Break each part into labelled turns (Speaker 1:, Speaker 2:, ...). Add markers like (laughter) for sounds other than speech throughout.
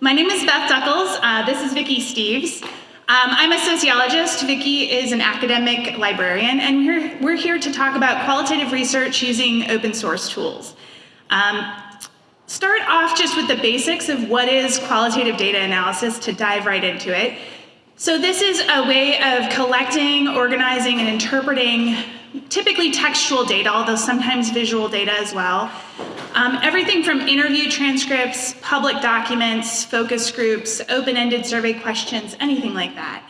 Speaker 1: My name is Beth Duckles. Uh, this is Vicky Steeves. Um, I'm a sociologist. Vicky is an academic librarian, and we're, we're here to talk about qualitative research using open source tools. Um, start off just with the basics of what is qualitative data analysis to dive right into it. So this is a way of collecting, organizing, and interpreting typically textual data, although sometimes visual data as well. Um, everything from interview transcripts, public documents, focus groups, open-ended survey questions, anything like that.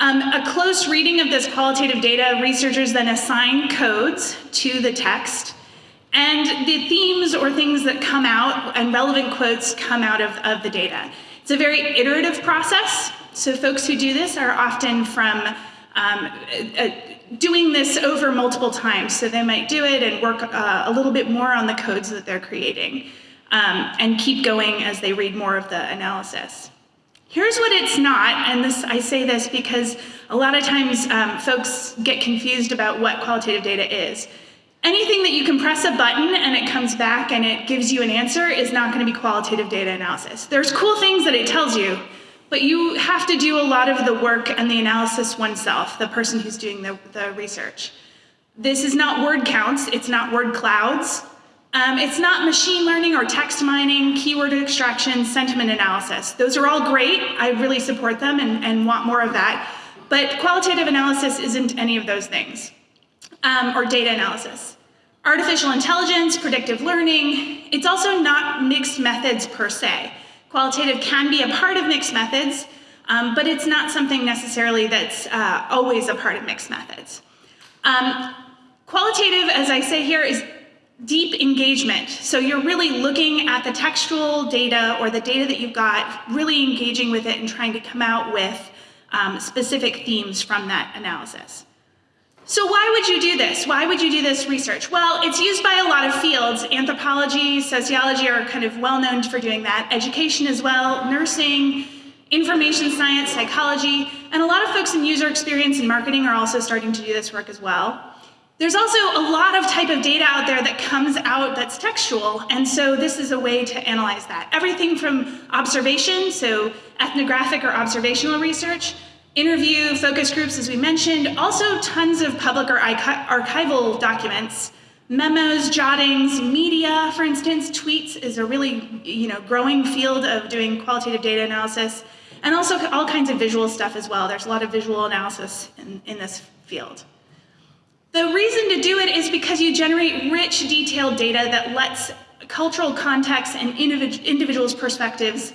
Speaker 1: Um, a close reading of this qualitative data, researchers then assign codes to the text, and the themes or things that come out and relevant quotes come out of, of the data. It's a very iterative process, so folks who do this are often from um, a, doing this over multiple times. So they might do it and work uh, a little bit more on the codes that they're creating um, and keep going as they read more of the analysis. Here's what it's not, and this I say this because a lot of times um, folks get confused about what qualitative data is. Anything that you can press a button and it comes back and it gives you an answer is not going to be qualitative data analysis. There's cool things that it tells you, but you have to do a lot of the work and the analysis oneself, the person who's doing the, the research. This is not word counts, it's not word clouds, um, it's not machine learning or text mining, keyword extraction, sentiment analysis. Those are all great, I really support them and, and want more of that, but qualitative analysis isn't any of those things, um, or data analysis. Artificial intelligence, predictive learning, it's also not mixed methods per se. Qualitative can be a part of mixed methods, um, but it's not something necessarily that's uh, always a part of mixed methods. Um, qualitative, as I say here, is deep engagement. So you're really looking at the textual data or the data that you've got, really engaging with it and trying to come out with um, specific themes from that analysis. So why would you do this? Why would you do this research? Well, it's used by a lot of fields. Anthropology, sociology are kind of well known for doing that. Education as well, nursing, information science, psychology, and a lot of folks in user experience and marketing are also starting to do this work as well. There's also a lot of type of data out there that comes out that's textual, and so this is a way to analyze that. Everything from observation, so ethnographic or observational research, interview, focus groups, as we mentioned, also tons of public or archival documents, memos, jottings, media, for instance, tweets is a really you know, growing field of doing qualitative data analysis, and also all kinds of visual stuff as well. There's a lot of visual analysis in, in this field. The reason to do it is because you generate rich, detailed data that lets cultural context and individuals' perspectives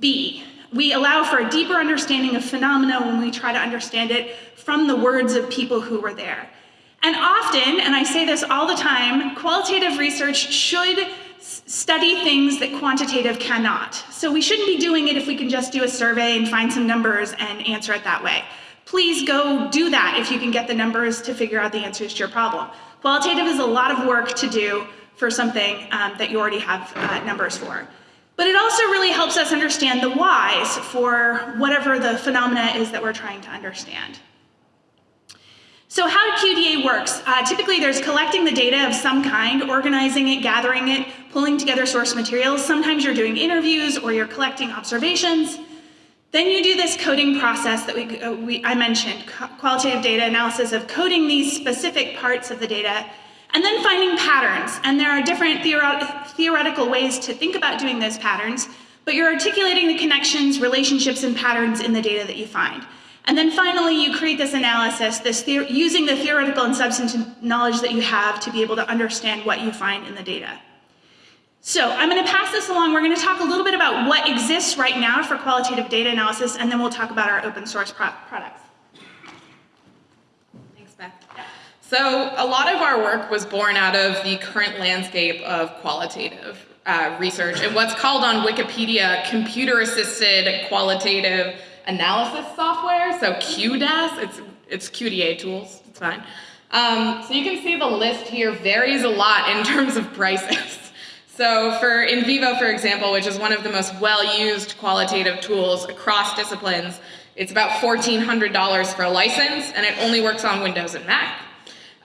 Speaker 1: be. We allow for a deeper understanding of phenomena when we try to understand it from the words of people who were there. And often, and I say this all the time, qualitative research should study things that quantitative cannot. So we shouldn't be doing it if we can just do a survey and find some numbers and answer it that way. Please go do that if you can get the numbers to figure out the answers to your problem. Qualitative is a lot of work to do for something um, that you already have uh, numbers for. But it also really helps us understand the whys for whatever the phenomena is that we're trying to understand. So how QDA works, uh, typically there's collecting the data of some kind, organizing it, gathering it, pulling together source materials. Sometimes you're doing interviews or you're collecting observations. Then you do this coding process that we, uh, we I mentioned, qualitative data analysis of coding these specific parts of the data and then finding patterns, and there are different theoretical ways to think about doing those patterns, but you're articulating the connections, relationships, and patterns in the data that you find. And then finally, you create this analysis, this using the theoretical and substantive knowledge that you have to be able to understand what you find in the data. So I'm going to pass this along. We're going to talk a little bit about what exists right now for qualitative data analysis, and then we'll talk about our open source pro products.
Speaker 2: Thanks, Beth. So a lot of our work was born out of the current landscape of qualitative uh, research and what's called on Wikipedia computer-assisted qualitative analysis software, so QDAS, it's, it's QDA tools, it's fine. Um, so you can see the list here varies a lot in terms of prices. So for NVivo, for example, which is one of the most well-used qualitative tools across disciplines, it's about $1,400 for a license, and it only works on Windows and Mac.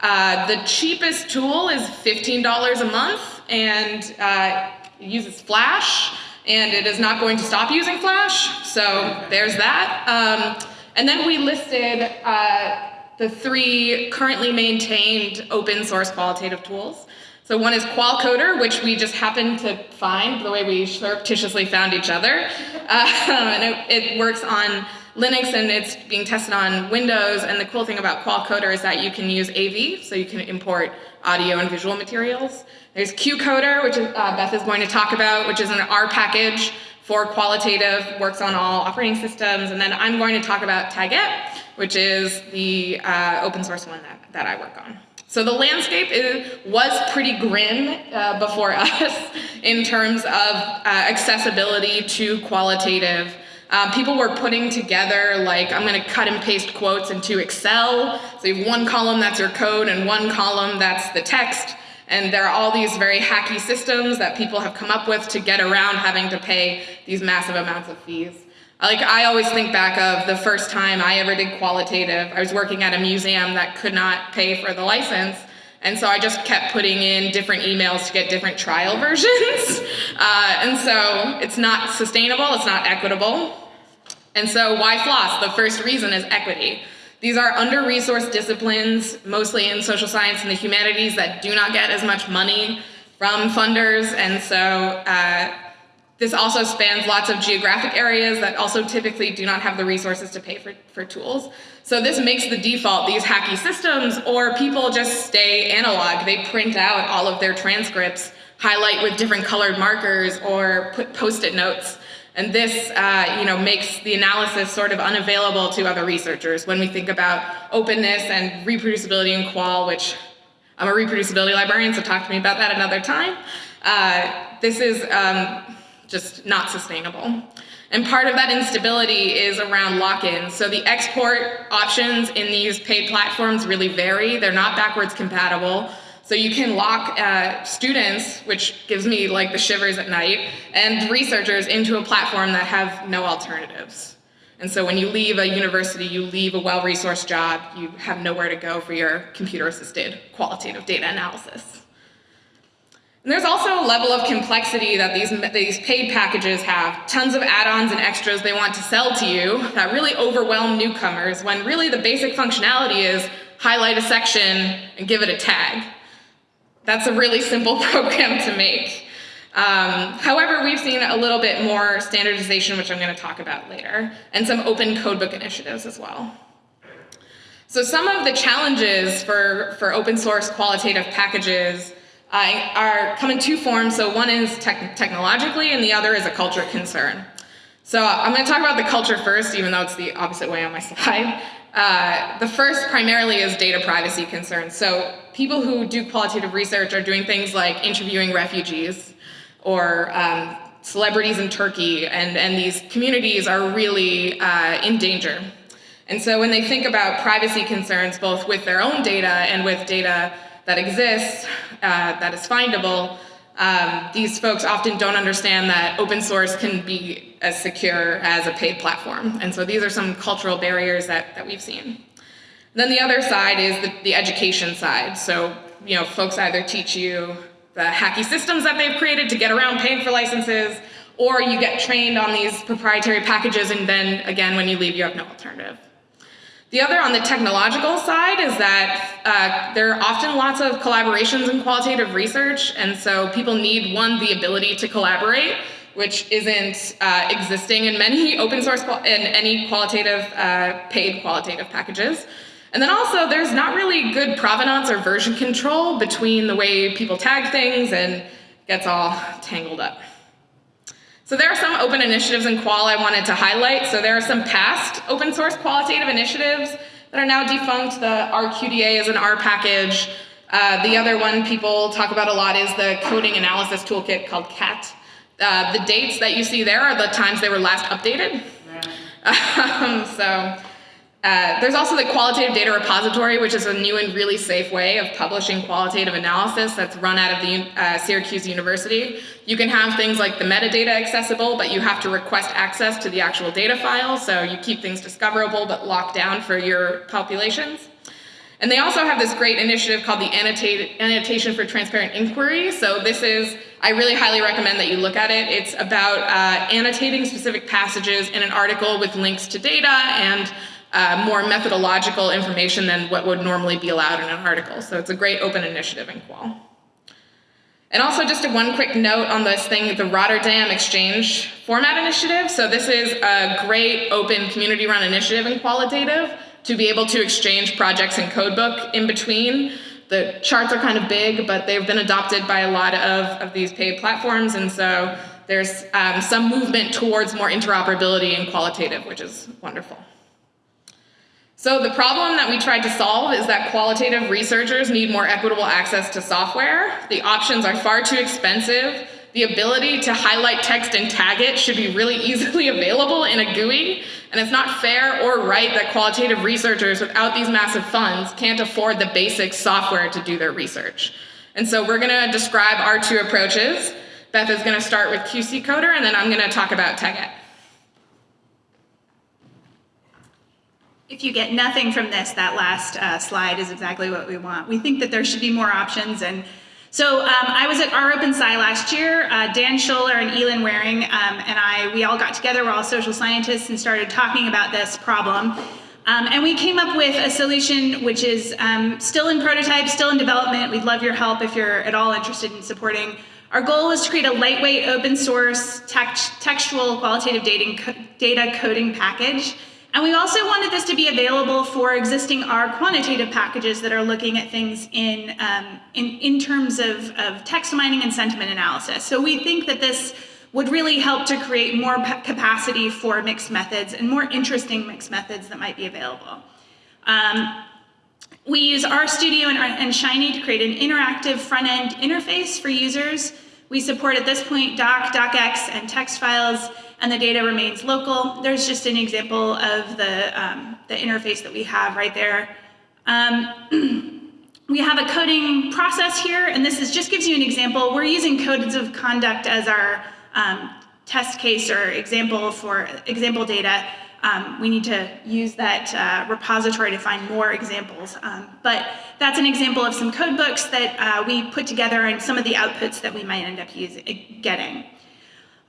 Speaker 2: Uh, the cheapest tool is $15 a month and uh, uses Flash. and it is not going to stop using Flash. So there's that. Um, and then we listed uh, the three currently maintained open source qualitative tools. So one is Qualcoder, which we just happened to find the way we surreptitiously found each other. Uh, (laughs) and it, it, works on Linux and it's being tested on Windows. And the cool thing about Qualcoder is that you can use AV, so you can import audio and visual materials. There's QCoder, which is, uh, Beth is going to talk about, which is an R package for qualitative, works on all operating systems. And then I'm going to talk about Taguette, which is the uh, open source one that, that I work on. So the landscape is, was pretty grim uh, before (laughs) us in terms of uh, accessibility to qualitative. Um, people were putting together like, I'm gonna cut and paste quotes into Excel. So you have one column that's your code and one column that's the text. And there are all these very hacky systems that people have come up with to get around having to pay these massive amounts of fees. Like I always think back of the first time I ever did qualitative. I was working at a museum that could not pay for the license. And so I just kept putting in different emails to get different trial (laughs) versions. Uh, and so it's not sustainable, it's not equitable. And so why floss? The first reason is equity. These are under-resourced disciplines, mostly in social science and the humanities, that do not get as much money from funders. And so uh, this also spans lots of geographic areas that also typically do not have the resources to pay for, for tools. So this makes the default these hacky systems or people just stay analog. They print out all of their transcripts, highlight with different colored markers or put post-it notes. And this uh, you know, makes the analysis sort of unavailable to other researchers when we think about openness and reproducibility in qual, which I'm a reproducibility librarian, so talk to me about that another time. Uh, this is um, just not sustainable. And part of that instability is around lock-in. So the export options in these paid platforms really vary. They're not backwards compatible. So you can lock uh, students, which gives me like the shivers at night, and researchers into a platform that have no alternatives. And so when you leave a university, you leave a well-resourced job, you have nowhere to go for your computer-assisted qualitative data analysis. And there's also a level of complexity that these, these paid packages have. Tons of add-ons and extras they want to sell to you that really overwhelm newcomers when really the basic functionality is highlight a section and give it a tag. That's a really simple (laughs) program to make. Um, however, we've seen a little bit more standardization, which I'm going to talk about later, and some open codebook initiatives as well. So some of the challenges for, for open source qualitative packages uh, are come in two forms. So one is tech technologically and the other is a culture concern. So I'm going to talk about the culture first, even though it's the opposite way on my (laughs) slide. Uh, the first primarily is data privacy concerns. So people who do qualitative research are doing things like interviewing refugees or um, celebrities in Turkey, and, and these communities are really uh, in danger. And so when they think about privacy concerns, both with their own data and with data that exists, uh, that is findable, um, these folks often don't understand that open source can be as secure as a paid platform. And so these are some cultural barriers that, that we've seen. Then the other side is the, the education side. So, you know, folks either teach you the hacky systems that they've created to get around paying for licenses, or you get trained on these proprietary packages and then again, when you leave, you have no alternative. The other on the technological side is that uh, there are often lots of collaborations in qualitative research, and so people need, one, the ability to collaborate, which isn't uh, existing in many open source, in any qualitative, uh, paid qualitative packages. And then also, there's not really good provenance or version control between the way people tag things and gets all tangled up. So there are some open initiatives in Qual I wanted to highlight. So there are some past open source qualitative initiatives that are now defunct. The RQDA is an R package. Uh, the other one people talk about a lot is the coding analysis toolkit called CAT. Uh, the dates that you see there are the times they were last updated. (laughs) Um, so uh, there's also the qualitative data repository, which is a new and really safe way of publishing qualitative analysis that's run out of the uh, Syracuse University. You can have things like the metadata accessible, but you have to request access to the actual data file, so you keep things discoverable but locked down for your populations. And they also have this great initiative called the Annotation for Transparent Inquiry. So this is, I really highly recommend that you look at it. It's about uh, annotating specific passages in an article with links to data and uh, more methodological information than what would normally be allowed in an article. So it's a great open initiative in Qual. And also just a one quick note on this thing, the Rotterdam Exchange Format Initiative. So this is a great open community run initiative in qualitative to be able to exchange projects and codebook in between. The charts are kind of big, but they've been adopted by a lot of, of these paid platforms. And so there's um, some movement towards more interoperability in qualitative, which is wonderful. So the problem that we tried to solve is that qualitative researchers need more equitable access to software. The options are far too expensive. The ability to highlight text and tag it should be really (laughs) easily available in a GUI. And it's not fair or right that qualitative researchers without these massive funds can't afford the basic software to do their research. And so we're gonna describe our two approaches. Beth is gonna start with QC Coder and then I'm gonna talk about Taguette.
Speaker 1: If you get nothing from this, that last uh, slide is exactly what we want. We think that there should be more options. And so um, I was at rOpenSci last year. Uh, Dan Sholler and Elin Waring um, and I, we all got together, we're all social scientists, and started talking about this problem. Um, and we came up with a solution which is um, still in prototype, still in development. We'd love your help if you're at all interested in supporting. Our goal was to create a lightweight, open source, text textual qualitative data coding package and we also wanted this to be available for existing R quantitative packages that are looking at things in, um, in, in terms of, of text mining and sentiment analysis. So we think that this would really help to create more capacity for mixed methods and more interesting mixed methods that might be available. Um, we use RStudio and, and Shiny to create an interactive front-end interface for users. We support at this point doc, docx, and text files, and the data remains local. There's just an example of the, um, the interface that we have right there. Um, (clears throat) we have a coding process here, and this is just gives you an example. We're using codes of conduct as our um, test case or example for example data. Um, we need to use that uh, repository to find more examples. Um, but that's an example of some code books that uh, we put together and some of the outputs that we might end up using, getting.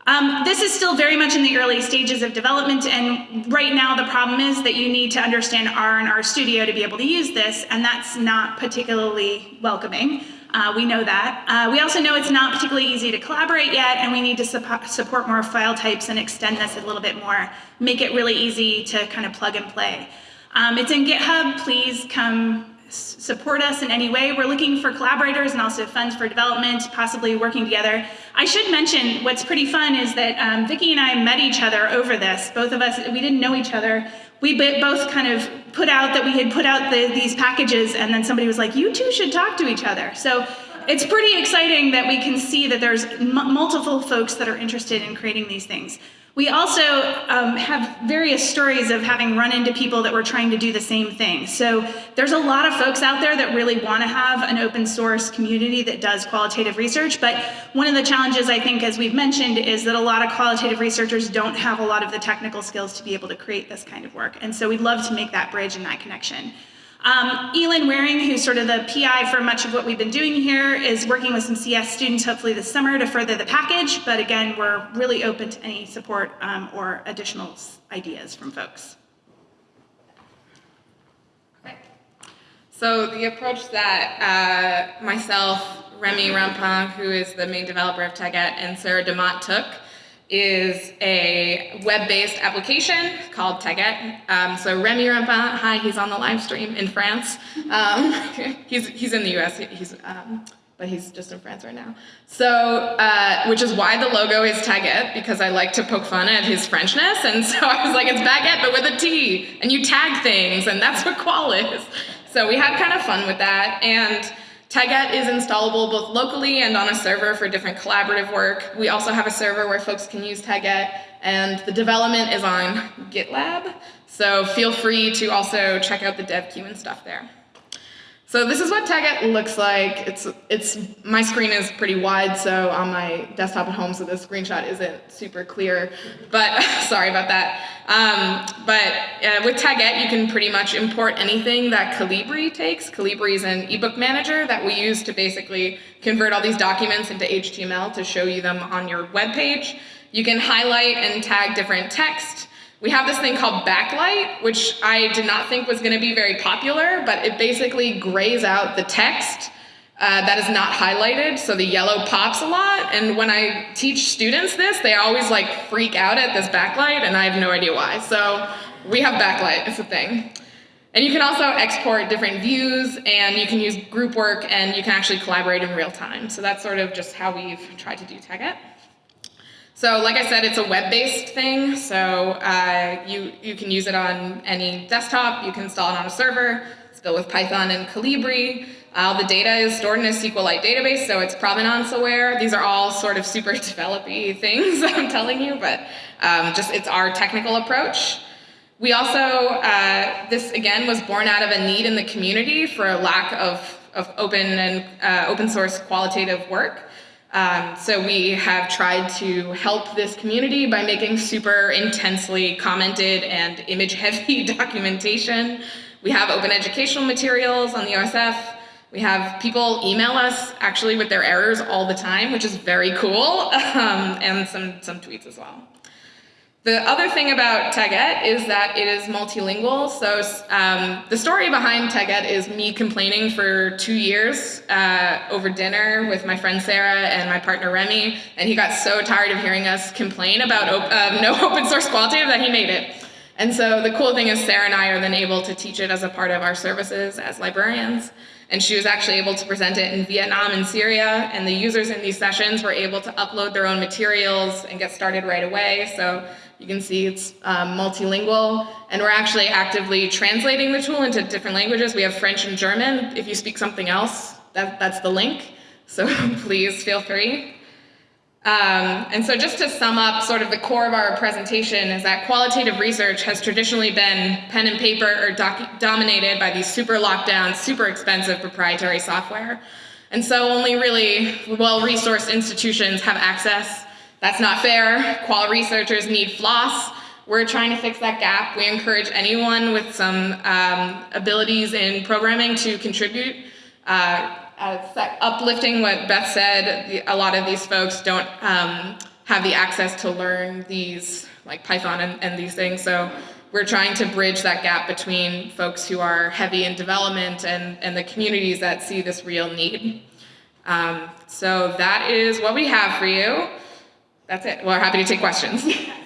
Speaker 1: Um, this is still very much in the early stages of development, and right now the problem is that you need to understand R and R Studio to be able to use this, and that's not particularly welcoming. Uh, we know that. Uh, we also know it's not particularly easy to collaborate yet, and we need to su support more file types and extend this a little bit more, make it really easy to kind of plug and play. Um, it's in GitHub. Please come support us in any way. We're looking for collaborators and also funds for development, possibly working together. I should mention what's pretty fun is that um, Vicky and I met each other over this. Both of us, we didn't know each other. We both kind of put out that we had put out the, these packages and then somebody was like, you two should talk to each other. So it's pretty exciting that we can see that there's multiple folks that are interested in creating these things. We also um, have various stories of having run into people that were trying to do the same thing. So there's a lot of folks out there that really want to have an open source community that does qualitative research. But one of the challenges, I think, as we've mentioned, is that a lot of qualitative researchers don't have a lot of the technical skills to be able to create this kind of work. And so we'd love to make that bridge and that connection. Um, Elin Waring, who's sort of the PI for much of what we've been doing here, is working with some CS students hopefully this summer to further the package, but again, we're really open to any support um, or additional ideas from folks.
Speaker 2: Okay. So the approach that uh, myself, Remy Rampin, who is the main developer of Taguette, and Sarah DeMott took is a web-based application called Taguette. Um, so Remy Rampin, hi, he's on the live stream in France. Um, (laughs) he's, he's in the US, he's, um, but he's just in France right now. So, uh, which is why the logo is Taguette, because I like to poke fun at his Frenchness, and so I was like, it's baguette, but with a T, and you tag things, and that's what qual is. So we had kind of fun with that, and Taguette is installable both locally and on a server for different collaborative work. We also have a server where folks can use Taguette, and the development is on GitLab, so feel free to also check out the dev queue and stuff there. So this is what Taguette looks like. It's it's my screen is pretty wide, so on my desktop at home, so the screenshot isn't super clear. But (laughs) sorry about that. Um, but uh, with Taguette, you can pretty much import anything that Calibre takes. Calibre is an ebook manager that we use to basically convert all these documents into HTML to show you them on your web page. You can highlight and tag different text. We have this thing called backlight, which I did not think was going to be very popular, but it basically grays out the text uh, that is not highlighted, so the yellow pops a lot. And when I teach students this, they always like freak out at this backlight, and I have no idea why. So we have backlight, it's a thing. And you can also export different views, and you can use group work, and you can actually collaborate in real time. So that's sort of just how we've tried to do Taguette. So like I said, it's a web-based thing, so uh, you, you can use it on any desktop, you can install it on a server, it's built with Python and Calibre. All the data is stored in a SQLite database, so it's provenance aware. These are all sort of super (laughs) developy things (laughs) I'm telling you, but um, just it's our technical approach. We also, uh, this again was born out of a need in the community for a lack of, of open and uh, open source qualitative work. Um, so we have tried to help this community by making super intensely commented and image heavy (laughs) documentation. We have open educational materials on the OSF. We have people email us actually with their errors all the time, which is very cool, (laughs) um, and some, some tweets as well. The other thing about Taguette is that it is multilingual. So um, the story behind Taguette is me complaining for two years uh, over dinner with my friend Sarah and my partner Remy, and he got so tired of hearing us complain about op uh, no (laughs) open source qualitative that he made it. And so the cool thing is Sarah and I are then able to teach it as a part of our services as librarians. And she was actually able to present it in Vietnam and Syria, and the users in these sessions were able to upload their own materials and get started right away. So you can see it's um, multilingual, and we're actually actively translating the tool into different languages. We have French and German. If you speak something else, that, that's the link. So (laughs) please feel free. Um, and so just to sum up sort of the core of our presentation is that qualitative research has traditionally been pen and paper or dominated by these super locked down, super expensive proprietary software. And so only really well-resourced institutions have access that's not fair. Qual researchers need floss. We're trying to fix that gap. We encourage anyone with some um, abilities in programming to contribute. Uh, uplifting what Beth said, the, a lot of these folks don't um, have the access to learn these, like Python and, and these things. So we're trying to bridge that gap between folks who are heavy in development and, and the communities that see this real need. Um, so that is what we have for you. That's it. We're happy to take questions. (laughs)